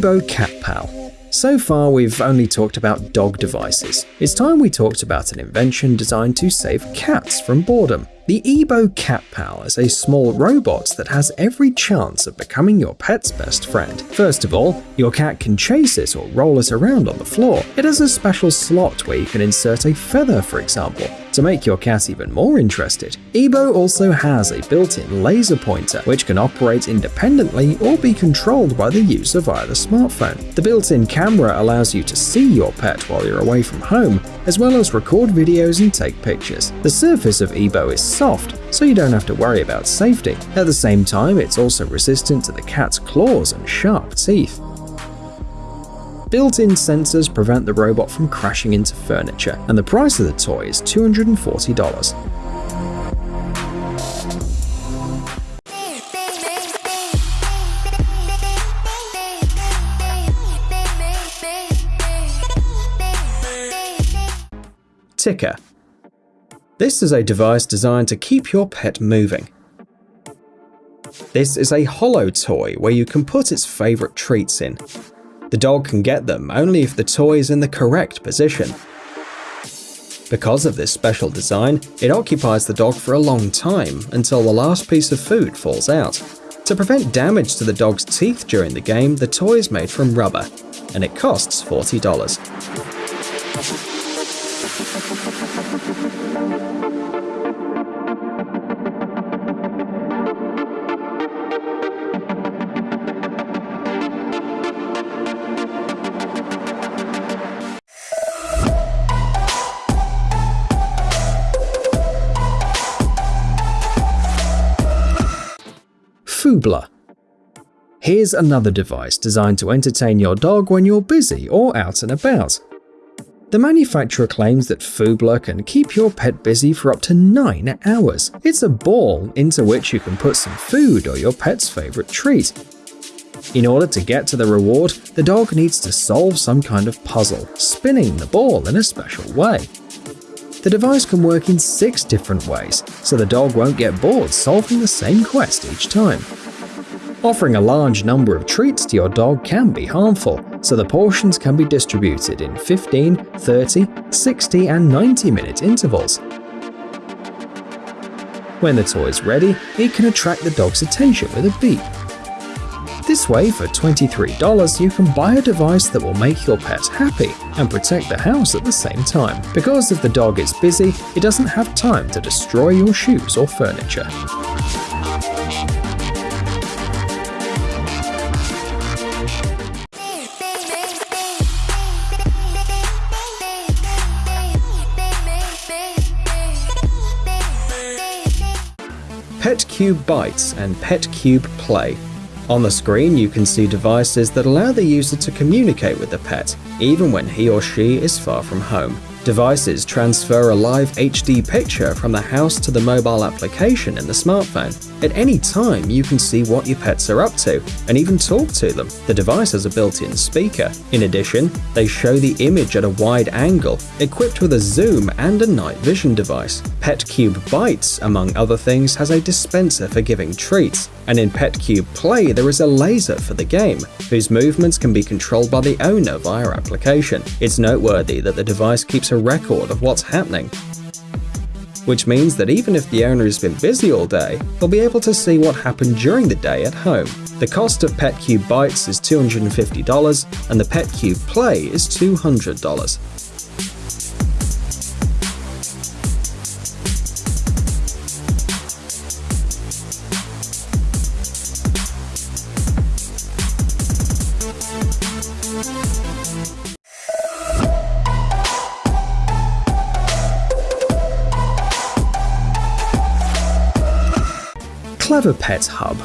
Ebo Cat Pal. So far, we've only talked about dog devices. It's time we talked about an invention designed to save cats from boredom. The Ebo Cat Pal is a small robot that has every chance of becoming your pet's best friend. First of all, your cat can chase it or roll it around on the floor. It has a special slot where you can insert a feather, for example. To make your cat even more interested, Ebo also has a built-in laser pointer, which can operate independently or be controlled by the user via the smartphone. The built-in camera allows you to see your pet while you're away from home, as well as record videos and take pictures. The surface of Ebo is soft, so you don't have to worry about safety. At the same time, it's also resistant to the cat's claws and sharp teeth. Built-in sensors prevent the robot from crashing into furniture, and the price of the toy is $240. Ticker this is a device designed to keep your pet moving. This is a hollow toy where you can put its favourite treats in. The dog can get them only if the toy is in the correct position. Because of this special design, it occupies the dog for a long time until the last piece of food falls out. To prevent damage to the dog's teeth during the game, the toy is made from rubber, and it costs $40. Here's another device designed to entertain your dog when you're busy or out and about. The manufacturer claims that Foobler can keep your pet busy for up to 9 hours. It's a ball into which you can put some food or your pet's favorite treat. In order to get to the reward, the dog needs to solve some kind of puzzle, spinning the ball in a special way. The device can work in six different ways, so the dog won't get bored solving the same quest each time. Offering a large number of treats to your dog can be harmful, so the portions can be distributed in 15, 30, 60 and 90 minute intervals. When the toy is ready, it can attract the dog's attention with a beep this way, for $23, you can buy a device that will make your pet happy and protect the house at the same time. Because if the dog is busy, it doesn't have time to destroy your shoes or furniture. PetCube Bites and PetCube Play on the screen, you can see devices that allow the user to communicate with the pet, even when he or she is far from home. Devices transfer a live HD picture from the house to the mobile application in the smartphone. At any time, you can see what your pets are up to and even talk to them. The device has a built-in speaker. In addition, they show the image at a wide angle, equipped with a zoom and a night vision device. PetCube Bites, among other things, has a dispenser for giving treats, and in PetCube Play there is a laser for the game, whose movements can be controlled by the owner via application. It's noteworthy that the device keeps a record of what's happening, which means that even if the owner has been busy all day, they'll be able to see what happened during the day at home. The cost of PetCube Bites is $250 and the PetCube Play is $200. Pet Hub.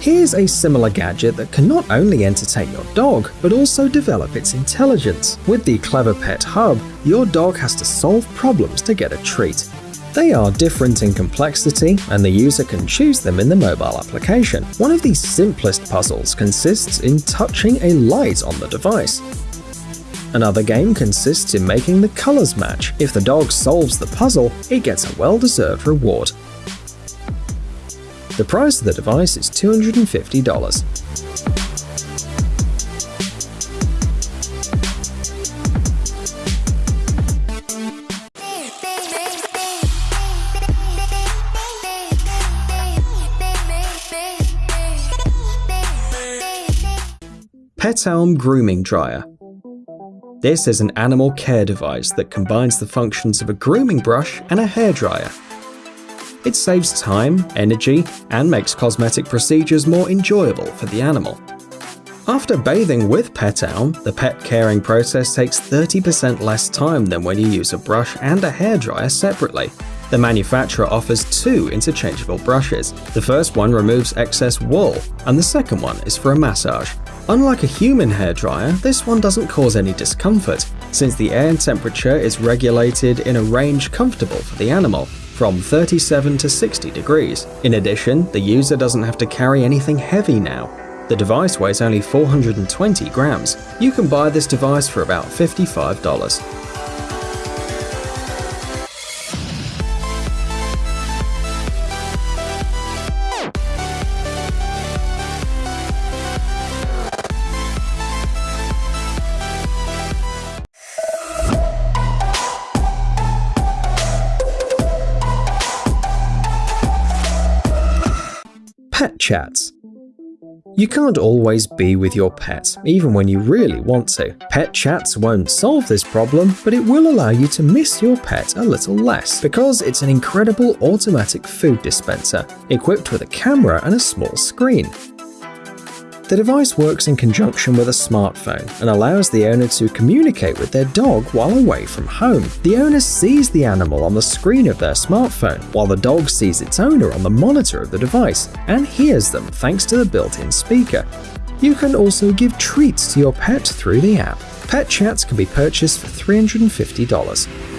Here's a similar gadget that can not only entertain your dog, but also develop its intelligence. With the Clever Pet Hub, your dog has to solve problems to get a treat. They are different in complexity, and the user can choose them in the mobile application. One of the simplest puzzles consists in touching a light on the device. Another game consists in making the colors match. If the dog solves the puzzle, it gets a well-deserved reward. The price of the device is $250. Petalm Grooming Dryer. This is an animal care device that combines the functions of a grooming brush and a hairdryer. It saves time, energy, and makes cosmetic procedures more enjoyable for the animal. After bathing with Petown, the pet caring process takes 30% less time than when you use a brush and a hairdryer separately. The manufacturer offers two interchangeable brushes. The first one removes excess wool, and the second one is for a massage. Unlike a human hairdryer, this one doesn't cause any discomfort, since the air and temperature is regulated in a range comfortable for the animal, from 37 to 60 degrees. In addition, the user doesn't have to carry anything heavy now, the device weighs only 420 grams. You can buy this device for about $55. Chatz you can't always be with your pet, even when you really want to. PetChatz won't solve this problem, but it will allow you to miss your pet a little less, because it's an incredible automatic food dispenser, equipped with a camera and a small screen. The device works in conjunction with a smartphone and allows the owner to communicate with their dog while away from home. The owner sees the animal on the screen of their smartphone, while the dog sees its owner on the monitor of the device and hears them thanks to the built-in speaker. You can also give treats to your pet through the app. PetChatz can be purchased for $350.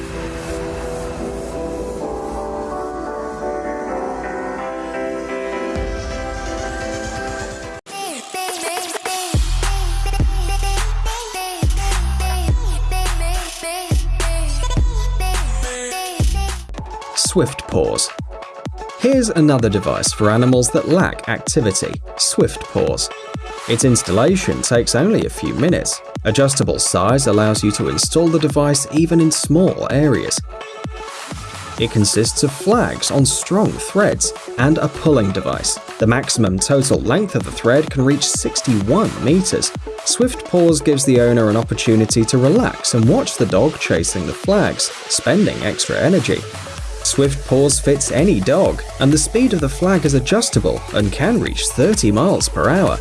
Swift Paws. Here's another device for animals that lack activity, Swift Paws. Its installation takes only a few minutes. Adjustable size allows you to install the device even in small areas. It consists of flags on strong threads and a pulling device. The maximum total length of the thread can reach 61 meters. Swift Paws gives the owner an opportunity to relax and watch the dog chasing the flags, spending extra energy. Swift Paws fits any dog, and the speed of the flag is adjustable and can reach 30 miles per hour.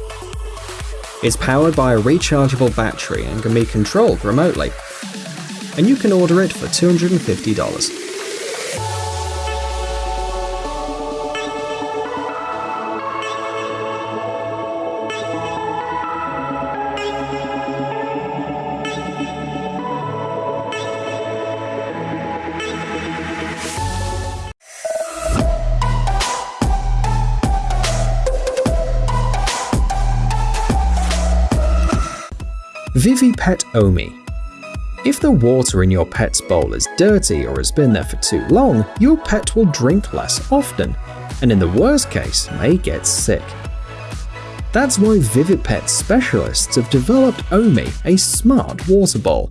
It's powered by a rechargeable battery and can be controlled remotely. And you can order it for $250. ViviPet Omi if the water in your pet's bowl is dirty or has been there for too long, your pet will drink less often, and in the worst case, may get sick. That's why ViviPet specialists have developed Omi, a smart water bowl.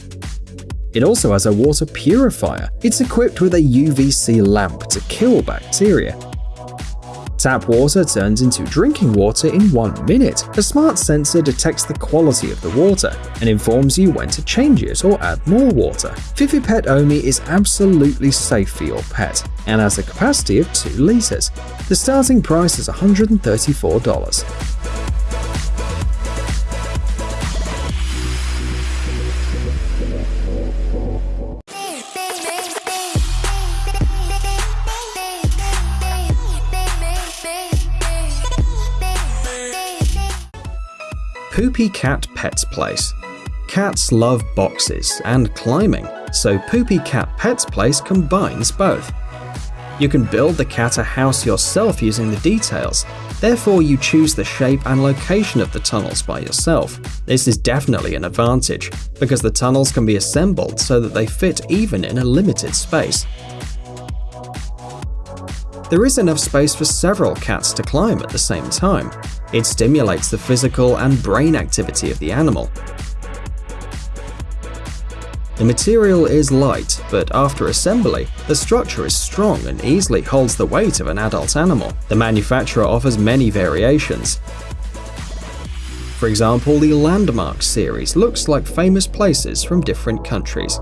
It also has a water purifier. It's equipped with a UVC lamp to kill bacteria, Tap water turns into drinking water in one minute. A smart sensor detects the quality of the water and informs you when to change it or add more water. ViviPet Omi is absolutely safe for your pet and has a capacity of 2 liters. The starting price is $134. Poopy Cat Pets Place. Cats love boxes and climbing, so Poopy Cat Pets Place combines both. You can build the cat a house yourself using the details, therefore you choose the shape and location of the tunnels by yourself. This is definitely an advantage, because the tunnels can be assembled so that they fit even in a limited space. There is enough space for several cats to climb at the same time, it stimulates the physical and brain activity of the animal. The material is light, but after assembly, the structure is strong and easily holds the weight of an adult animal. The manufacturer offers many variations. For example, the Landmark series looks like famous places from different countries.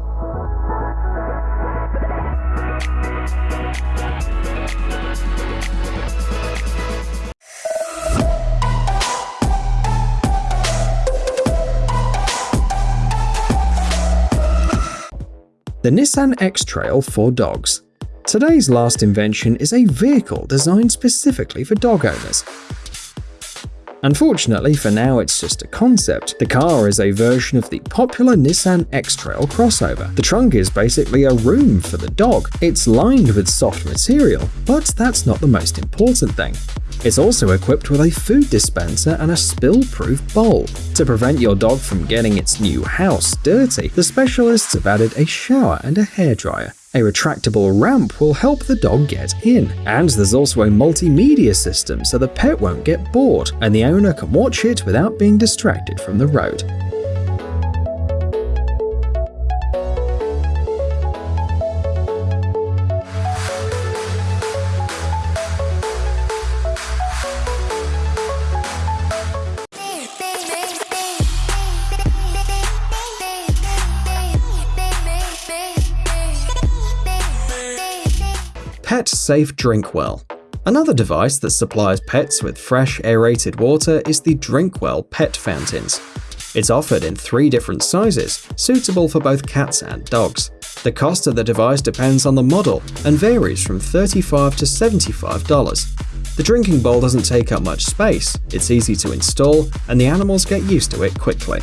The Nissan X-Trail for dogs. Today's last invention is a vehicle designed specifically for dog owners. Unfortunately, for now it's just a concept. The car is a version of the popular Nissan X-Trail crossover. The trunk is basically a room for the dog. It's lined with soft material, but that's not the most important thing. It's also equipped with a food dispenser and a spill-proof bowl. To prevent your dog from getting its new house dirty, the specialists have added a shower and a hairdryer. A retractable ramp will help the dog get in. And there's also a multimedia system so the pet won't get bored and the owner can watch it without being distracted from the road. Pet Safe Drinkwell Another device that supplies pets with fresh aerated water is the Drinkwell Pet Fountains. It's offered in three different sizes, suitable for both cats and dogs. The cost of the device depends on the model and varies from 35 to $75. The drinking bowl doesn't take up much space, it's easy to install, and the animals get used to it quickly.